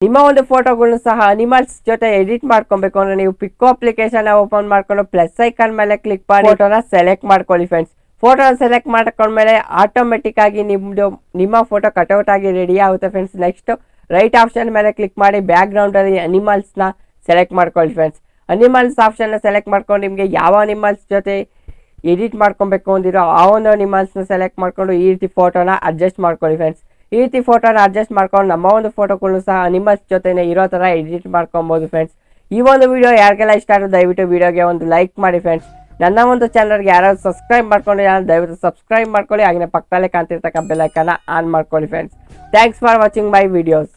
ನಿಮ್ಮ ಒಂದು ಫೋಟೋಗಳನ್ನು ಸಹ ಅನಿಮಲ್ಸ್ ಜೊತೆ ಎಡಿಟ್ ಮಾಡ್ಕೊಬೇಕು ಅಂದ್ರೆ ನೀವು ಪಿಕ್ಕೋ ಅಪ್ಲಿಕೇಶನ್ ಓಪನ್ ಮಾಡ್ಕೊಂಡು ಪ್ಲಸ್ ಐಕಾನ್ ಮೇಲೆ ಕ್ಲಿಕ್ ಮಾಡಿ ಫೋಟೋನ ಸೆಲೆಕ್ಟ್ ಮಾಡ್ಕೊಳ್ಳಿ ಫ್ರೆಂಡ್ಸ್ ಫೋಟೋನ ಸೆಲೆಕ್ಟ್ ಮಾಡ್ಕೊಂಡ್ಮೇಲೆ ಆಟೋಮೆಟಿಕ್ ಆಗಿ ನಿಮ್ದು ನಿಮ್ಮ ಫೋಟೋ ಕಟೌಟ್ ಆಗಿ ರೆಡಿ ಆಗುತ್ತೆ ಫ್ರೆಂಡ್ಸ್ ನೆಕ್ಸ್ಟ್ ರೈಟ್ ಆಪ್ಷನ್ ಮೇಲೆ ಕ್ಲಿಕ್ ಮಾಡಿ ಬ್ಯಾಕ್ ಅಲ್ಲಿ ಅನಿಮಲ್ಸ್ನ ಸೆಲೆಕ್ಟ್ ಮಾಡ್ಕೊಳ್ಳಿ ಫ್ರೆಂಡ್ಸ್ ಅನಿಮಲ್ಸ್ ಆಪ್ಷನ್ ಸೆಲೆಕ್ಟ್ ಮಾಡ್ಕೊಂಡು ನಿಮಗೆ ಯಾವ ಅನಿಮಲ್ಸ್ ಜೊತೆ ಎಡಿಟ್ ಮಾಡ್ಕೊಬೇಕು ಅಂದಿರೋ ಆ ಒಂದು ಅನಿಮಲ್ಸ್ನ ಸೆಲೆಕ್ಟ್ ಮಾಡ್ಕೊಂಡು ಈ ರೀತಿ ಫೋಟೋನ ಅಡ್ಜಸ್ಟ್ ಮಾಡ್ಕೊಳ್ಳಿ ಫ್ರೆಂಡ್ಸ್ ಈ ರೀತಿ ಫೋಟೋನ ಅಡ್ಜಸ್ಟ್ ಮಾಡ್ಕೊಂಡು ನಮ್ಮ ಒಂದು ಫೋಟೋಗಳನ್ನು ಸಹ ನಿಮ್ಮ ಜೊತೆನೆ ಇರೋ ಥರ ಎಡಿಟ್ ಮಾಡ್ಕೊಬೋದು ಫ್ರೆಂಡ್ಸ್ ಈ ಒಂದು ವಿಡಿಯೋ ಯಾರಿಗೆಲ್ಲ ಇಷ್ಟ ಆದರೂ ದಯವಿಟ್ಟು ವಿಡಿಯೋಗೆ ಒಂದು ಲೈಕ್ ಮಾಡಿ ಫ್ರೆಂಡ್ಸ್ ನನ್ನ ಒಂದು ಚಾನಲ್ಗೆ ಯಾರಾದ್ರು ಸಬ್ಸ್ಕ್ರೈಬ್ ಮಾಡ್ಕೊಂಡು ಯಾರು ದಯವಿಟ್ಟು ಸಬ್ಸ್ಕ್ರೈಬ್ ಮಾಡ್ಕೊಳ್ಳಿ. ಹಾಗೆ ಪಕ್ಕದಲ್ಲೇ ಕಾಣ್ತಿರ್ತಕ್ಕ ಬೆಲ್ಲೈಕನ್ನ ಆನ್ ಮಾಡ್ಕೊಳ್ಳಿ friends thanks for watching my videos